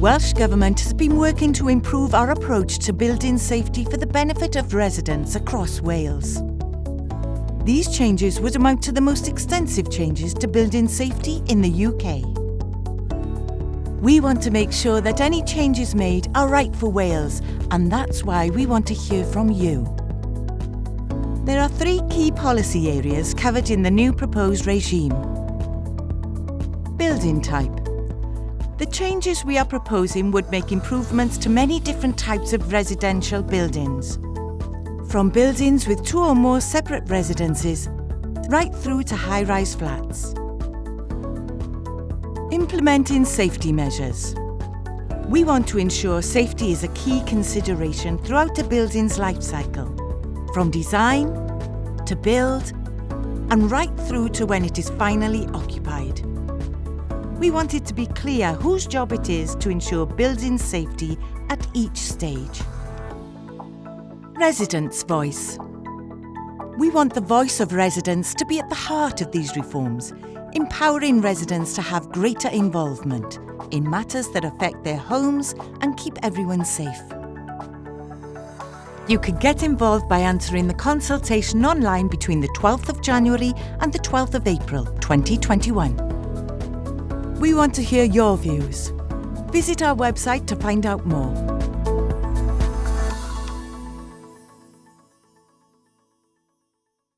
Welsh Government has been working to improve our approach to building safety for the benefit of residents across Wales. These changes would amount to the most extensive changes to building safety in the UK. We want to make sure that any changes made are right for Wales and that's why we want to hear from you. There are three key policy areas covered in the new proposed regime. Building type. The changes we are proposing would make improvements to many different types of residential buildings. From buildings with two or more separate residences, right through to high-rise flats. Implementing safety measures. We want to ensure safety is a key consideration throughout a building's life cycle, from design to build and right through to when it is finally occupied. We want it to be clear whose job it is to ensure building safety at each stage. Residents' voice. We want the voice of residents to be at the heart of these reforms, empowering residents to have greater involvement in matters that affect their homes and keep everyone safe. You can get involved by answering the consultation online between the 12th of January and the 12th of April 2021. We want to hear your views. Visit our website to find out more.